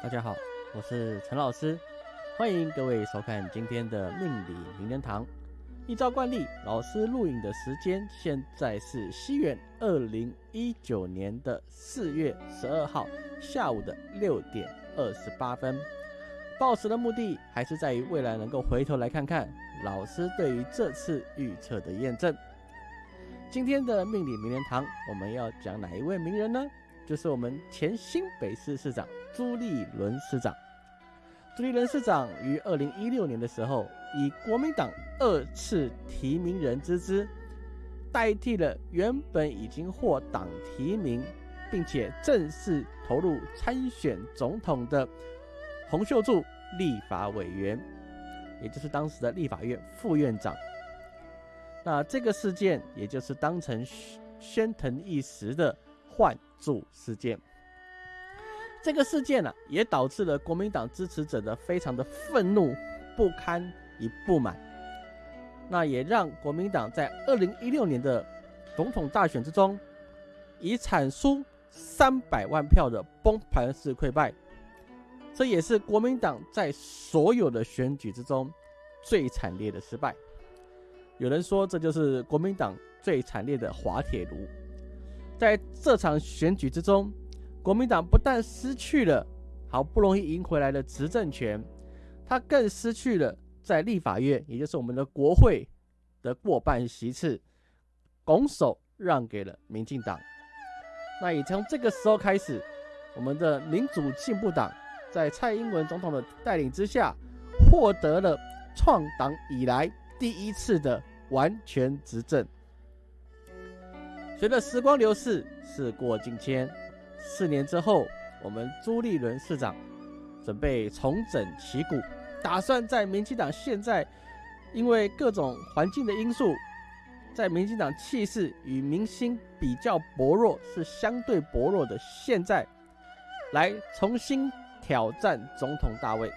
大家好，我是陈老师，欢迎各位收看今天的命理名人堂。依照惯例，老师录影的时间现在是西元二零一九年的四月十二号下午的六点二十八分。报时的目的还是在于未来能够回头来看看老师对于这次预测的验证。今天的命理名人堂，我们要讲哪一位名人呢？就是我们前新北市市长朱立伦市长。朱立伦市长于二零一六年的时候，以国民党二次提名人之姿，代替了原本已经获党提名，并且正式投入参选总统的洪秀柱立法委员，也就是当时的立法院副院长。那这个事件，也就是当成宣腾一时的换柱事件。这个事件呢，也导致了国民党支持者的非常的愤怒、不堪与不满。那也让国民党在二零一六年的总统大选之中，以惨输三百万票的崩盘式溃败。这也是国民党在所有的选举之中最惨烈的失败。有人说，这就是国民党最惨烈的滑铁卢。在这场选举之中，国民党不但失去了好不容易赢回来的执政权，他更失去了在立法院，也就是我们的国会的过半席次，拱手让给了民进党。那也从这个时候开始，我们的民主进步党在蔡英文总统的带领之下，获得了创党以来第一次的。完全执政。随着时光流逝，事过境迁，四年之后，我们朱立伦市长准备重整旗鼓，打算在民进党现在因为各种环境的因素，在民进党气势与民心比较薄弱，是相对薄弱的现在，来重新挑战总统大位。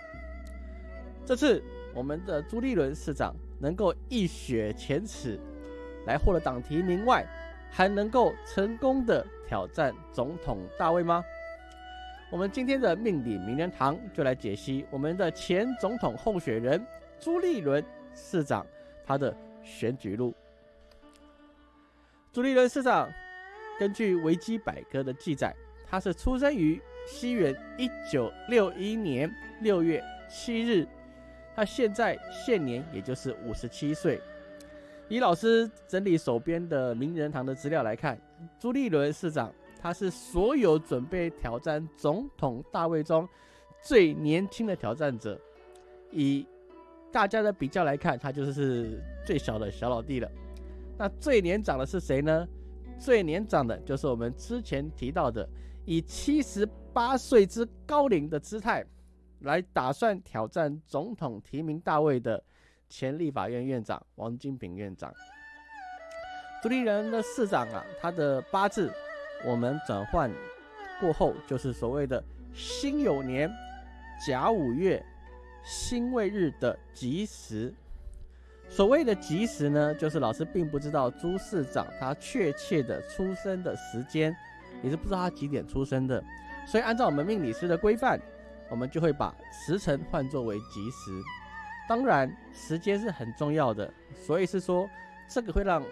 这次，我们的朱立伦市长。能够一雪前耻，来获得党提名外，还能够成功的挑战总统大位吗？我们今天的命理名人堂就来解析我们的前总统候选人朱立伦市长他的选举路。朱立伦市长根据维基百科的记载，他是出生于西元一九六一年六月七日。他现在现年也就是五十七岁。以老师整理手边的名人堂的资料来看，朱立伦市长他是所有准备挑战总统大位中最年轻的挑战者。以大家的比较来看，他就是最小的小老弟了。那最年长的是谁呢？最年长的就是我们之前提到的，以七十八岁之高龄的姿态。来打算挑战总统提名大位的前立法院院长王金平院长，独立人的市长啊，他的八字我们转换过后就是所谓的辛酉年甲午月辛未日的吉时。所谓的吉时呢，就是老师并不知道朱市长他确切的出生的时间，也是不知道他几点出生的，所以按照我们命理师的规范。我们就会把时辰换作为吉时，当然时间是很重要的，所以是说这个会让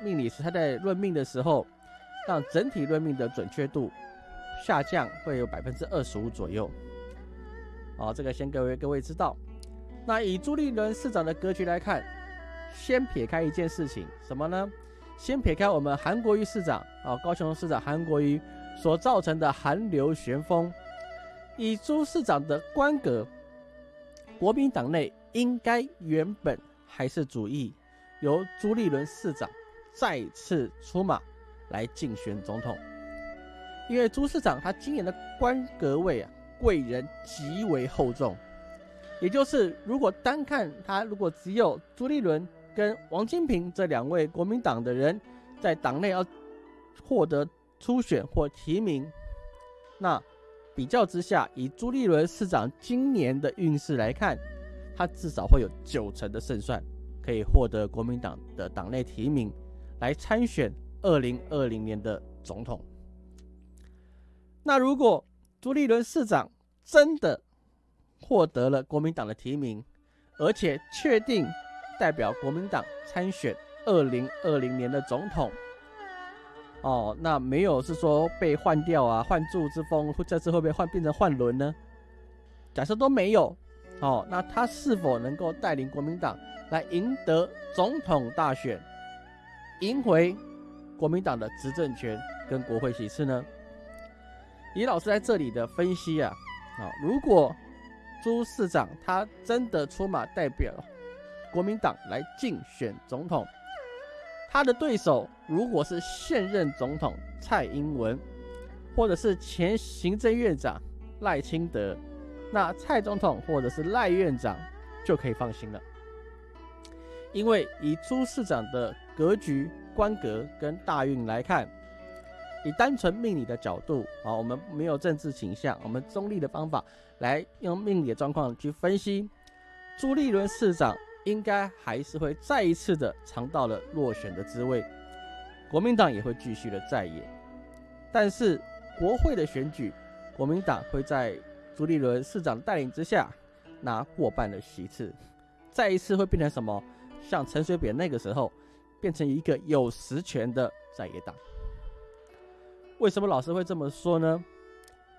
命理师他在论命的时候，让整体论命的准确度下降，会有百分之二十五左右。哦，这个先各位各位知道。那以朱立伦市长的格局来看，先撇开一件事情，什么呢？先撇开我们韩国瑜市长啊，高雄市长韩国瑜所造成的寒流旋风。以朱市长的官格，国民党内应该原本还是主意由朱立伦市长再次出马来竞选总统，因为朱市长他今年的官格位啊贵人极为厚重，也就是如果单看他，如果只有朱立伦跟王金平这两位国民党的人在党内要获得初选或提名，那。比较之下，以朱立伦市长今年的运势来看，他至少会有九成的胜算，可以获得国民党的党内提名，来参选二零二零年的总统。那如果朱立伦市长真的获得了国民党的提名，而且确定代表国民党参选二零二零年的总统。哦，那没有是说被换掉啊，换柱之风，这次会不会换变成换轮呢？假设都没有，哦，那他是否能够带领国民党来赢得总统大选，赢回国民党的执政权跟国会席次呢？李老师在这里的分析啊，啊，如果朱市长他真的出马代表国民党来竞选总统。他的对手如果是现任总统蔡英文，或者是前行政院长赖清德，那蔡总统或者是赖院长就可以放心了，因为以朱市长的格局、官格跟大运来看，以单纯命理的角度啊，我们没有政治倾向，我们中立的方法来用命理的状况去分析朱立伦市长。应该还是会再一次的尝到了落选的滋味，国民党也会继续的在野，但是国会的选举，国民党会在朱立伦市长带领之下拿过半的席次，再一次会变成什么？像陈水扁那个时候，变成一个有实权的在野党。为什么老师会这么说呢？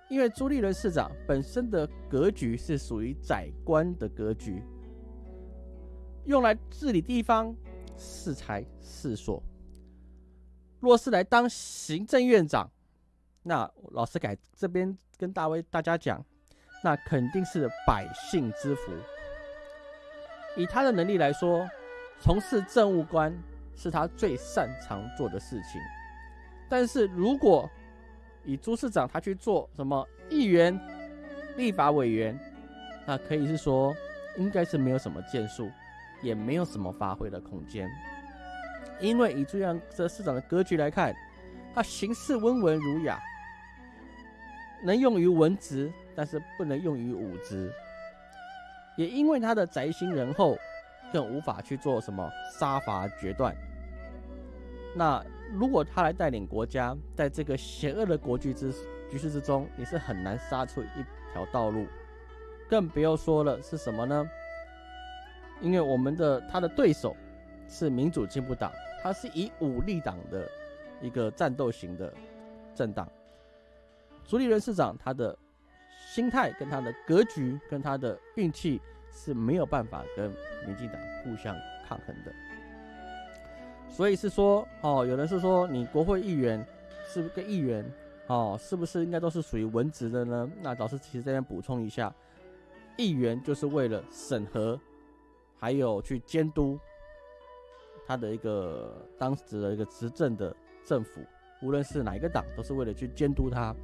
因为朱立伦市长本身的格局是属于宰官的格局。用来治理地方，是财是所。若是来当行政院长，那老师改这边跟大威大家讲，那肯定是百姓之福。以他的能力来说，从事政务官是他最擅长做的事情。但是如果以朱市长他去做什么议员、立法委员，那可以是说，应该是没有什么建树。也没有什么发挥的空间，因为以这样这市长的格局来看，他行事温文儒雅，能用于文职，但是不能用于武职。也因为他的宅心仁厚，更无法去做什么杀伐决断。那如果他来带领国家，在这个邪恶的国局之局势之中，你是很难杀出一条道路，更不要说了是什么呢？因为我们的他的对手是民主进步党，他是以武力党的一个战斗型的政党。朱立伦市长他的心态跟他的格局跟他的运气是没有办法跟民进党互相抗衡的。所以是说，哦，有人是说你国会议员是不是跟议员，哦，是不是应该都是属于文职的呢？那老师其实这边补充一下，议员就是为了审核。还有去监督他的一个当时的一个执政的政府，无论是哪一个党，都是为了去监督他。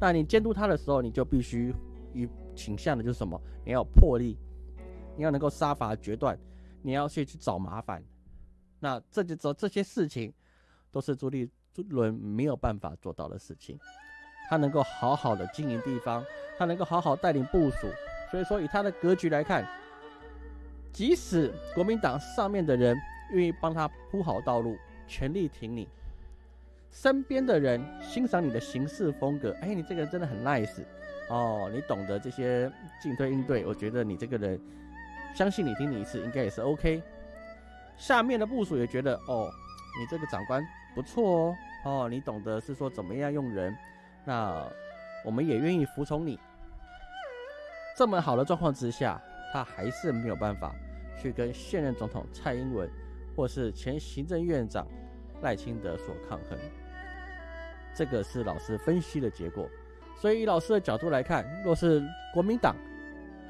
那你监督他的时候，你就必须与倾向的就是什么？你要有魄力，你要能够杀伐决断，你要去去找麻烦。那这就这这些事情，都是朱立伦没有办法做到的事情。他能够好好的经营地方，他能够好好带领部署。所以说，以他的格局来看。即使国民党上面的人愿意帮他铺好道路，全力挺你，身边的人欣赏你的行事风格，哎，你这个人真的很 nice 哦，你懂得这些进退应对，我觉得你这个人，相信你听你一次应该也是 OK。下面的部署也觉得哦，你这个长官不错哦，哦，你懂得是说怎么样用人，那我们也愿意服从你。这么好的状况之下。他还是没有办法去跟现任总统蔡英文，或是前行政院长赖清德所抗衡，这个是老师分析的结果。所以以老师的角度来看，若是国民党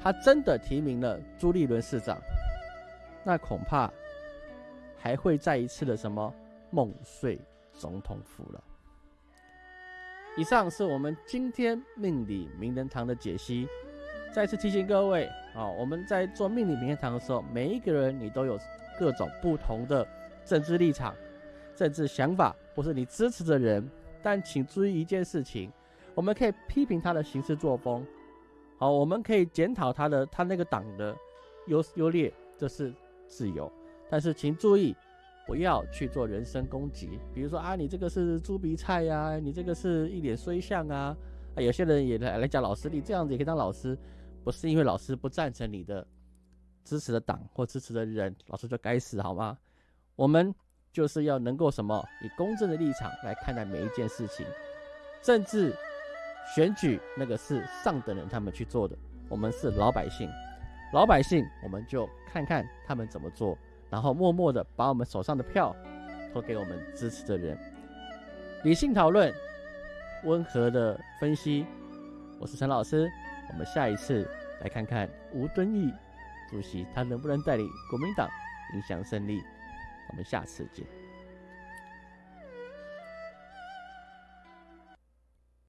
他真的提名了朱立伦市长，那恐怕还会再一次的什么梦碎总统府了。以上是我们今天命理名人堂的解析。再次提醒各位啊，我们在做命理名人堂的时候，每一个人你都有各种不同的政治立场、政治想法，或是你支持的人。但请注意一件事情，我们可以批评他的行事作风，好，我们可以检讨他的他那个党的优优劣，这是自由。但是请注意，不要去做人身攻击，比如说啊，你这个是猪鼻菜呀，你这个是一脸衰相啊。啊，有些人也来来讲老师，你这样子也可以当老师，不是因为老师不赞成你的支持的党或支持的人，老师就该死好吗？我们就是要能够什么，以公正的立场来看待每一件事情。政治选举那个是上等人他们去做的，我们是老百姓，老百姓我们就看看他们怎么做，然后默默的把我们手上的票投给我们支持的人。理性讨论，温和的分析。我是陈老师，我们下一次来看看吴敦义主席他能不能带领国民党影响胜利。我们下次见。